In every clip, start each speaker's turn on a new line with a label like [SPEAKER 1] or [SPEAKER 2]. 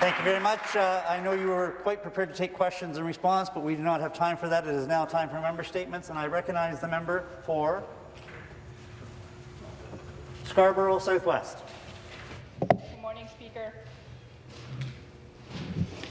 [SPEAKER 1] Thank you very much. Uh, I know you were quite prepared to take questions in response, but we do not have time for that. It is now time for member statements, and I recognize the member for Scarborough Southwest.
[SPEAKER 2] Good morning, Speaker.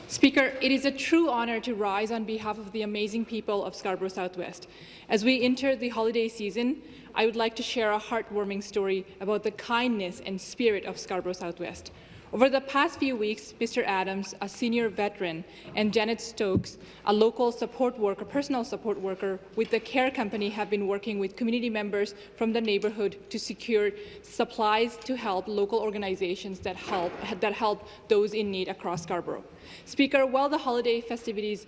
[SPEAKER 2] Speaker, it is a true honour to rise on behalf of the amazing people of Scarborough Southwest. As we enter the holiday season, I would like to share a heartwarming story about the kindness and spirit of Scarborough Southwest. Over the past few weeks, Mr. Adams, a senior veteran, and Janet Stokes, a local support worker, personal support worker with the care company, have been working with community members from the neighbourhood to secure supplies to help local organizations that help, that help those in need across Scarborough. Speaker, while the holiday festivities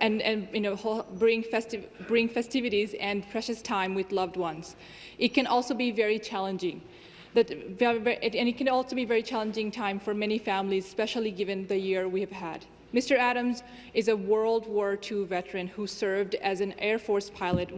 [SPEAKER 2] and, and, you know, bring, festiv bring festivities and precious time with loved ones. It can also be very challenging that and it can also be a very challenging time for many families, especially given the year we have had. Mr. Adams is a World War II veteran who served as an Air Force pilot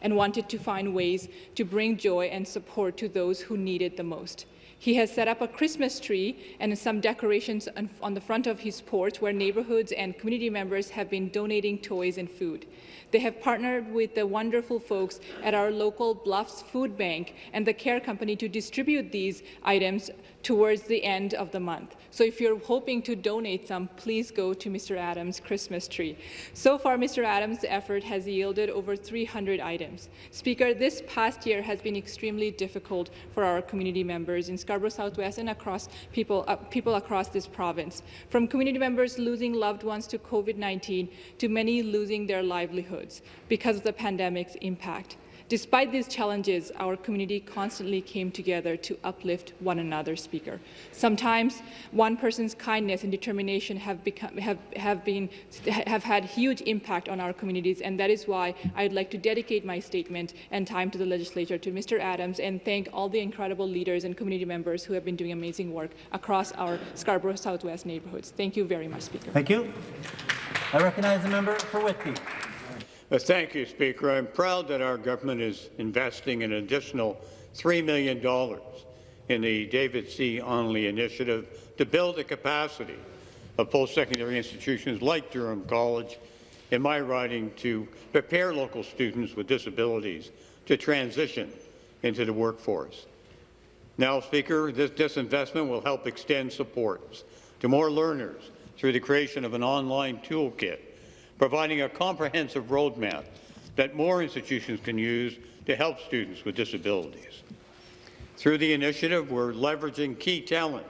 [SPEAKER 2] and wanted to find ways to bring joy and support to those who need it the most. He has set up a Christmas tree and some decorations on the front of his porch where neighborhoods and community members have been donating toys and food. They have partnered with the wonderful folks at our local Bluffs Food Bank and the Care Company to distribute these items towards the end of the month. So if you're hoping to donate some, please go to Mr. Adams' Christmas tree. So far, Mr. Adams' effort has yielded over 300 items. Speaker, this past year has been extremely difficult for our community members in Scarborough Southwest and across people, uh, people across this province, from community members losing loved ones to COVID-19 to many losing their livelihoods because of the pandemic's impact. Despite these challenges, our community constantly came together to uplift one another, Speaker. Sometimes one person's kindness and determination have, become, have, have, been, have had huge impact on our communities, and that is why I'd like to dedicate my statement and time to the legislature, to Mr. Adams, and thank all the incredible leaders and community members who have been doing amazing work across our Scarborough Southwest neighbourhoods. Thank you very much, Speaker.
[SPEAKER 1] Thank you. I recognize the member for Whitby.
[SPEAKER 3] Uh, thank you, Speaker. I'm proud that our government is investing an additional $3 million in the David C. Onley initiative to build the capacity of post-secondary institutions like Durham College in my riding to prepare local students with disabilities to transition into the workforce. Now, Speaker, this, this investment will help extend supports to more learners through the creation of an online toolkit providing a comprehensive roadmap that more institutions can use to help students with disabilities. Through the initiative, we're leveraging key talent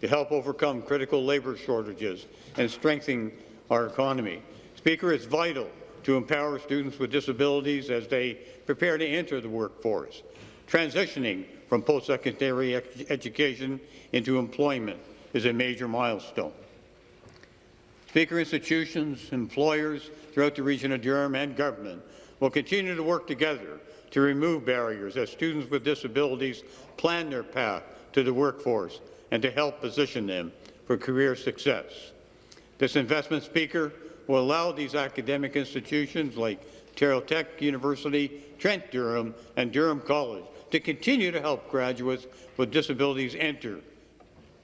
[SPEAKER 3] to help overcome critical labour shortages and strengthen our economy. Speaker, it's vital to empower students with disabilities as they prepare to enter the workforce. Transitioning from post-secondary education into employment is a major milestone. Speaker, institutions, employers throughout the region of Durham and government will continue to work together to remove barriers as students with disabilities plan their path to the workforce and to help position them for career success. This investment, Speaker, will allow these academic institutions like Ontario Tech University, Trent Durham, and Durham College to continue to help graduates with disabilities enter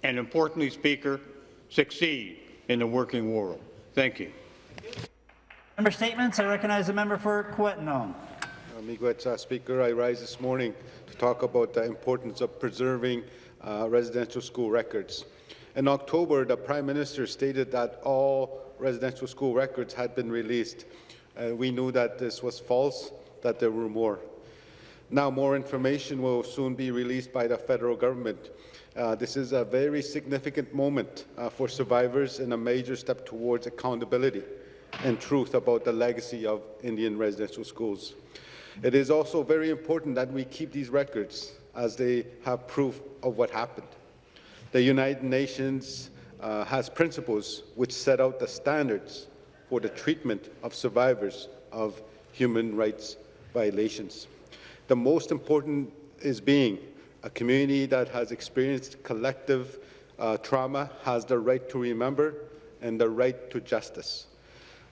[SPEAKER 3] and, importantly, Speaker, succeed in the working world. Thank you.
[SPEAKER 1] Member statements. I recognize the member for Kiiwetinoong.
[SPEAKER 4] Miigwech, uh, Speaker, I rise this morning to talk about the importance of preserving uh, residential school records. In October, the Prime Minister stated that all residential school records had been released. Uh, we knew that this was false, that there were more. Now more information will soon be released by the federal government. Uh, this is a very significant moment uh, for survivors and a major step towards accountability and truth about the legacy of Indian residential schools. It is also very important that we keep these records as they have proof of what happened. The United Nations uh, has principles which set out the standards for the treatment of survivors of human rights violations. The most important is being a community that has experienced collective uh, trauma has the right to remember and the right to justice.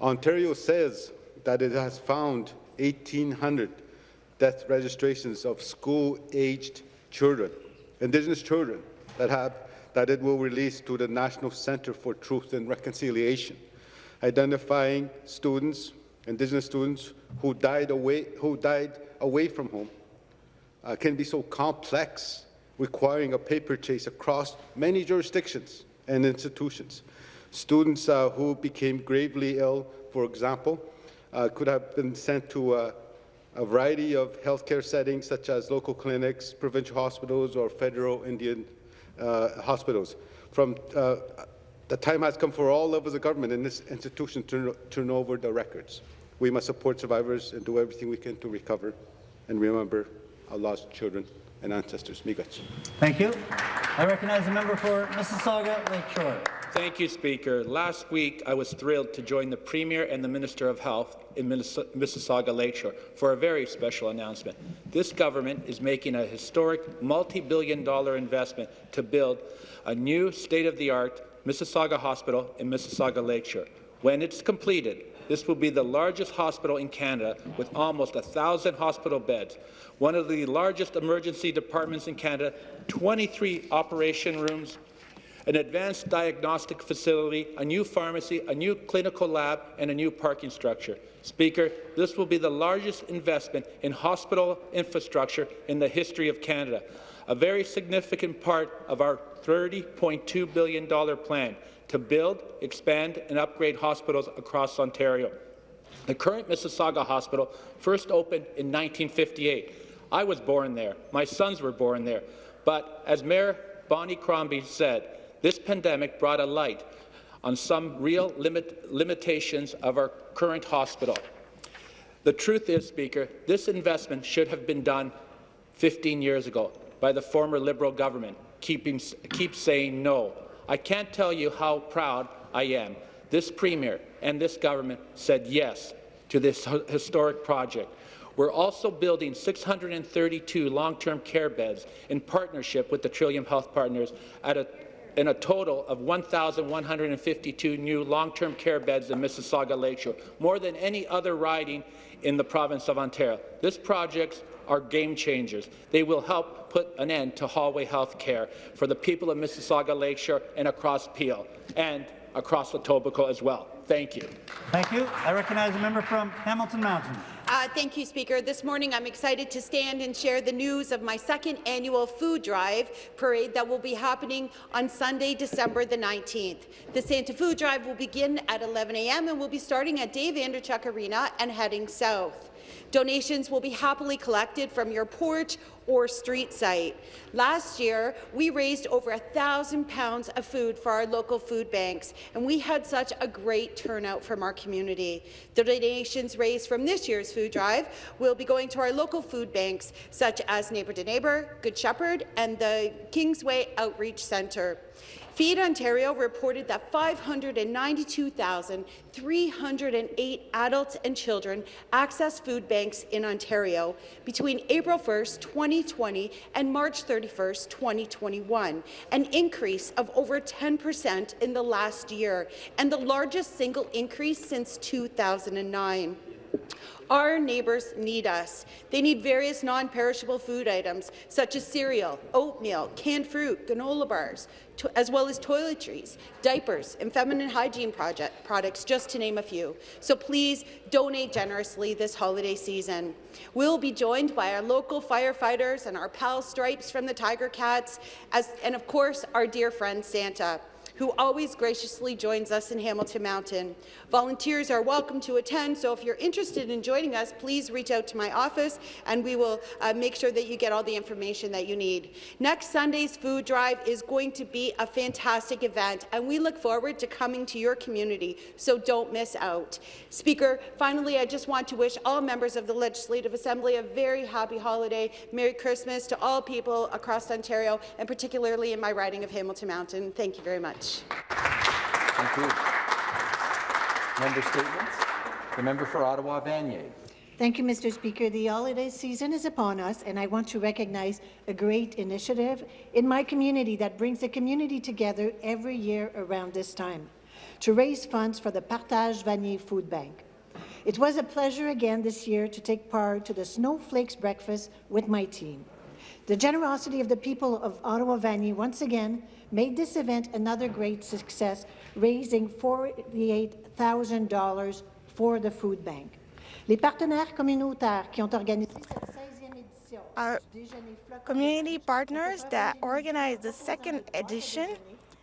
[SPEAKER 4] Ontario says that it has found 1,800 death registrations of school-aged children, Indigenous children, that have that it will release to the National Center for Truth and Reconciliation, identifying students, Indigenous students, who died away, who died away from home uh, can be so complex, requiring a paper chase across many jurisdictions and institutions. Students uh, who became gravely ill, for example, uh, could have been sent to a, a variety of healthcare settings such as local clinics, provincial hospitals, or federal Indian uh, hospitals. From uh, the time has come for all levels of government in this institution to turn over the records. We must support survivors and do everything we can to recover and remember our lost children and ancestors. Miigwech.
[SPEAKER 1] Thank you. I recognize the member for Mississauga Lakeshore.
[SPEAKER 5] Thank you, Speaker. Last week, I was thrilled to join the Premier and the Minister of Health in Mississauga Lakeshore for a very special announcement. This government is making a historic multi-billion dollar investment to build a new state-of-the-art Mississauga Hospital in Mississauga Lakeshore. When it's completed, this will be the largest hospital in Canada with almost 1,000 hospital beds, one of the largest emergency departments in Canada, 23 operation rooms, an advanced diagnostic facility, a new pharmacy, a new clinical lab, and a new parking structure. Speaker, this will be the largest investment in hospital infrastructure in the history of Canada, a very significant part of our $30.2 billion plan to build, expand, and upgrade hospitals across Ontario. The current Mississauga Hospital first opened in 1958. I was born there. My sons were born there. But as Mayor Bonnie Crombie said, this pandemic brought a light on some real limit, limitations of our current hospital. The truth is, Speaker, this investment should have been done 15 years ago by the former Liberal government, keeping, keep saying no. I can't tell you how proud I am. This Premier and this government said yes to this historic project. We're also building 632 long-term care beds in partnership with the Trillium Health Partners at a in a total of 1,152 new long-term care beds in Mississauga Lakeshore, more than any other riding in the province of Ontario. This project are game changers. They will help put an end to hallway health care for the people of Mississauga Lakeshore and across Peel and across Etobicoke as well. Thank you.
[SPEAKER 1] Thank you. I recognize a member from Hamilton Mountain.
[SPEAKER 6] Uh, thank you, Speaker. This morning I'm excited to stand and share the news of my second annual food drive parade that will be happening on Sunday, December the 19th. The Santa Food Drive will begin at 11 a.m. and will be starting at Dave Andreychuk Arena and heading south. Donations will be happily collected from your porch or street site. Last year, we raised over a thousand pounds of food for our local food banks, and we had such a great turnout from our community. The donations raised from this year's food drive will be going to our local food banks, such as Neighbour to Neighbour, Good Shepherd, and the Kingsway Outreach Centre. Feed Ontario reported that 592,308 adults and children accessed food banks in Ontario between April 1, 2020 and March 31, 2021, an increase of over 10 percent in the last year and the largest single increase since 2009. Our neighbours need us. They need various non-perishable food items, such as cereal, oatmeal, canned fruit, granola bars, as well as toiletries, diapers, and feminine hygiene project products, just to name a few. So please donate generously this holiday season. We'll be joined by our local firefighters and our pal Stripes from the Tiger Cats, as, and of course our dear friend Santa who always graciously joins us in Hamilton Mountain. Volunteers are welcome to attend, so if you're interested in joining us, please reach out to my office and we will uh, make sure that you get all the information that you need. Next Sunday's food drive is going to be a fantastic event and we look forward to coming to your community, so don't miss out. Speaker, finally, I just want to wish all members of the Legislative Assembly a very happy holiday, Merry Christmas to all people across Ontario and particularly in my riding of Hamilton Mountain. Thank you very much
[SPEAKER 7] Thank you. Member statements. The member for Ottawa Vanier.
[SPEAKER 8] Thank you, Mr. Speaker. The holiday season is upon us, and I want to recognize a great initiative in my community that brings the community together every year around this time to raise funds for the Partage Vanier Food Bank. It was a pleasure again this year to take part to the Snowflakes Breakfast with my team. The generosity of the people of Ottawa Vanier once again made this event another great success, raising $48,000 for the food bank. Les partenaires communautaires qui ont organisé cette 16e édition
[SPEAKER 9] Our
[SPEAKER 8] du déjeuner flottant
[SPEAKER 9] community partners that organized the second edition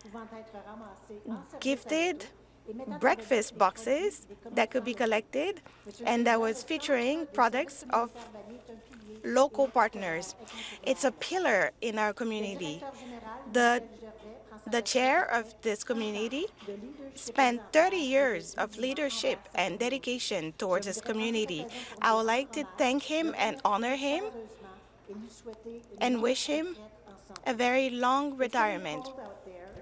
[SPEAKER 8] pouvant être ramassés en service
[SPEAKER 9] gifted
[SPEAKER 8] et mettant en
[SPEAKER 9] breakfast boxes that could be collected and that was featuring products of local partners. It's a pillar in our community. The, the chair of this community spent 30 years of leadership and dedication towards this community. I would like to thank him and honor him and wish him a very long retirement.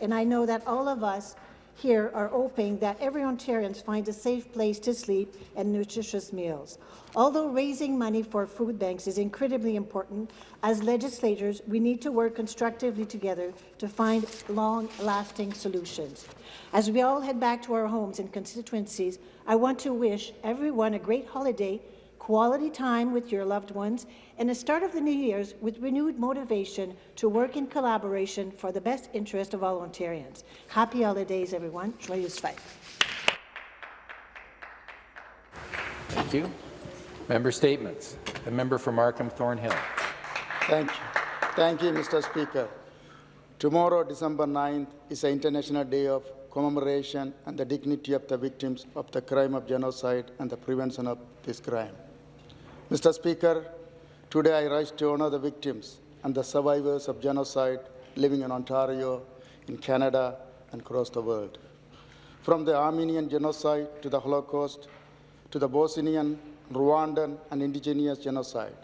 [SPEAKER 8] And I know that all of us here are hoping that every Ontarian finds a safe place to sleep and nutritious meals. Although raising money for food banks is incredibly important, as legislators, we need to work constructively together to find long-lasting solutions. As we all head back to our homes and constituencies, I want to wish everyone a great holiday quality time with your loved ones, and a start of the new year's with renewed motivation to work in collaboration for the best interest of all Ontarians. Happy holidays, everyone. Joyeux fête.
[SPEAKER 7] Thank you. Member statements. The member for Markham Thornhill.
[SPEAKER 10] Thank you. Thank you, Mr. Speaker. Tomorrow, December 9th, is an International Day of Commemoration and the dignity of the victims of the crime of genocide and the prevention of this crime. Mr. Speaker, today I rise to honor the victims and the survivors of genocide living in Ontario, in Canada, and across the world. From the Armenian genocide to the Holocaust, to the Bosnian, Rwandan, and indigenous genocide,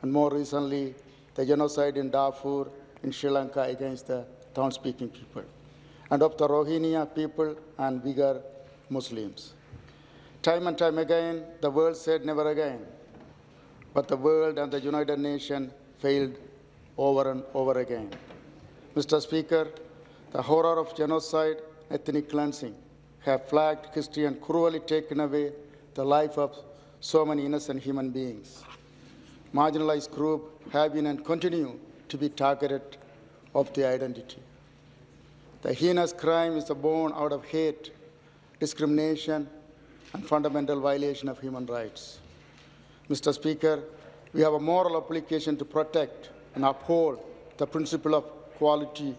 [SPEAKER 10] and more recently, the genocide in Darfur in Sri Lanka against the Tamil-speaking people, and of the Rohingya people and Uyghur Muslims. Time and time again, the world said never again, but the world and the United Nations failed over and over again. Mr. Speaker, the horror of genocide, ethnic cleansing, have flagged history and cruelly taken away the life of so many innocent human beings. Marginalized groups have been and continue to be targeted of their identity. The heinous crime is born out of hate, discrimination, and fundamental violation of human rights. Mr. Speaker, we have a moral obligation to protect and uphold the principle of quality,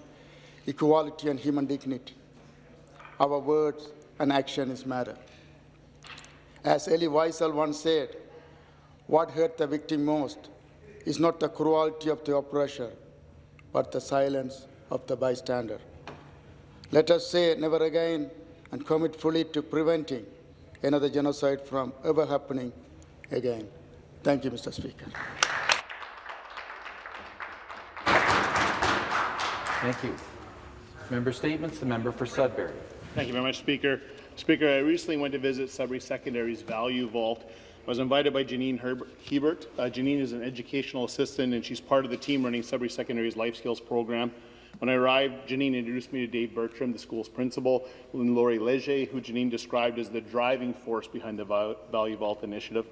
[SPEAKER 10] equality, and human dignity. Our words and actions matter. As Elie Wiesel once said, what hurt the victim most is not the cruelty of the oppressor, but the silence of the bystander. Let us say never again and commit fully to preventing another genocide from ever happening again. Thank you, Mr. Speaker.
[SPEAKER 7] Thank you. Member statements. The member for Sudbury.
[SPEAKER 11] Thank you very much, Speaker. Speaker, I recently went to visit Sudbury Secondary's Value Vault. I was invited by Janine Herb Hebert. Uh, Janine is an educational assistant, and she's part of the team running Sudbury Secondary's Life Skills program. When I arrived, Janine introduced me to Dave Bertram, the school's principal, and Laurie Leger, who Janine described as the driving force behind the Value Vault initiative.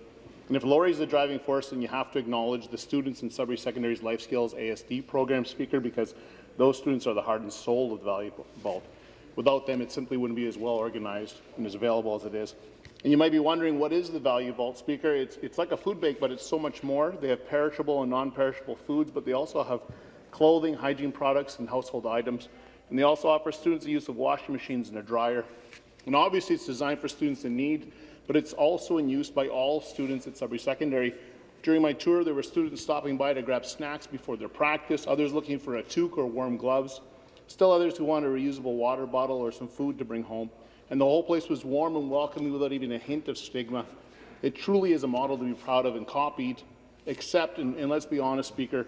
[SPEAKER 11] And if is the driving force, then you have to acknowledge the students in Sudbury Secondary's Life Skills ASD program, Speaker, because those students are the heart and soul of the Value Vault. Without them, it simply wouldn't be as well organized and as available as it is. And you might be wondering, what is the Value Vault, Speaker? It's, it's like a food bank, but it's so much more. They have perishable and non-perishable foods, but they also have clothing, hygiene products, and household items. And they also offer students the use of washing machines and a dryer. And obviously, it's designed for students in need, but it's also in use by all students at Sudbury Secondary. During my tour, there were students stopping by to grab snacks before their practice, others looking for a toque or warm gloves, still others who wanted a reusable water bottle or some food to bring home. And the whole place was warm and welcoming without even a hint of stigma. It truly is a model to be proud of and copied, except, and, and let's be honest, Speaker,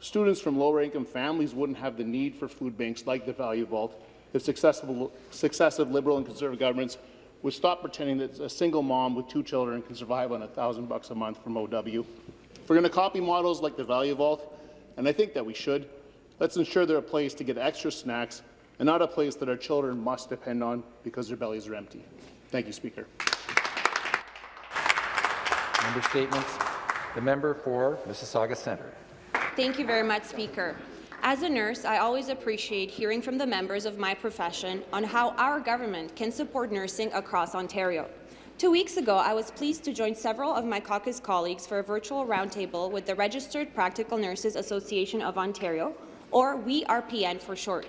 [SPEAKER 11] students from lower income families wouldn't have the need for food banks like the Value Vault if successive, successive Liberal and Conservative governments would stop pretending that a single mom with two children can survive on a thousand bucks a month from OW. If we're going to copy models like the Value Vault, and I think that we should, let's ensure they're a place to get extra snacks and not a place that our children must depend on because their bellies are empty. Thank you, Speaker.
[SPEAKER 7] Member statements. The member for Mississauga Centre.
[SPEAKER 12] Thank you very much, Speaker. As a nurse, I always appreciate hearing from the members of my profession on how our government can support nursing across Ontario. Two weeks ago, I was pleased to join several of my caucus colleagues for a virtual roundtable with the Registered Practical Nurses Association of Ontario, or WeRPN for short.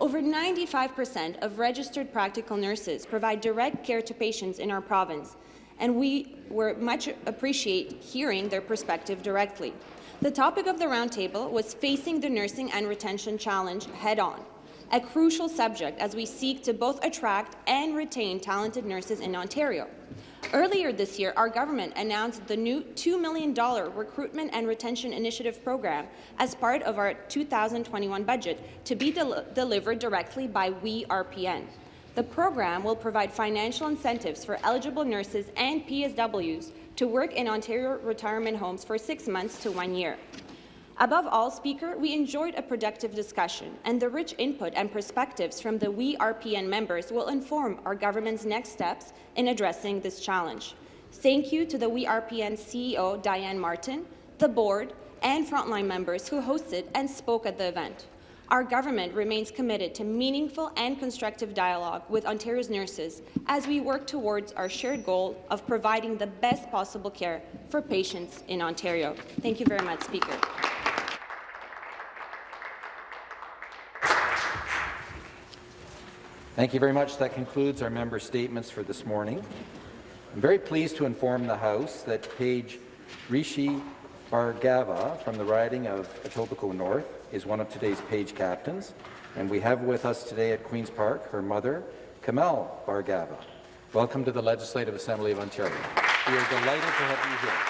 [SPEAKER 12] Over 95% of registered practical nurses provide direct care to patients in our province, and we were much appreciate hearing their perspective directly. The topic of the roundtable was facing the nursing and retention challenge head-on, a crucial subject as we seek to both attract and retain talented nurses in Ontario. Earlier this year, our government announced the new $2 million Recruitment and Retention Initiative program as part of our 2021 budget to be del delivered directly by WeRPN. The program will provide financial incentives for eligible nurses and PSWs to work in Ontario retirement homes for six months to one year. Above all, Speaker, we enjoyed a productive discussion, and the rich input and perspectives from the We RPN members will inform our government's next steps in addressing this challenge. Thank you to the We RPN CEO, Diane Martin, the board, and frontline members who hosted and spoke at the event. Our government remains committed to meaningful and constructive dialogue with Ontario's nurses as we work towards our shared goal of providing the best possible care for patients in Ontario. Thank you very much, Speaker.
[SPEAKER 7] Thank you very much. That concludes our member statements for this morning. I'm very pleased to inform the House that Page Rishi Bhargava from the riding of Etobicoke North is one of today's Page captains, and we have with us today at Queen's Park her mother, Kamal Bhargava. Welcome to the Legislative Assembly of Ontario. We are delighted to have you here.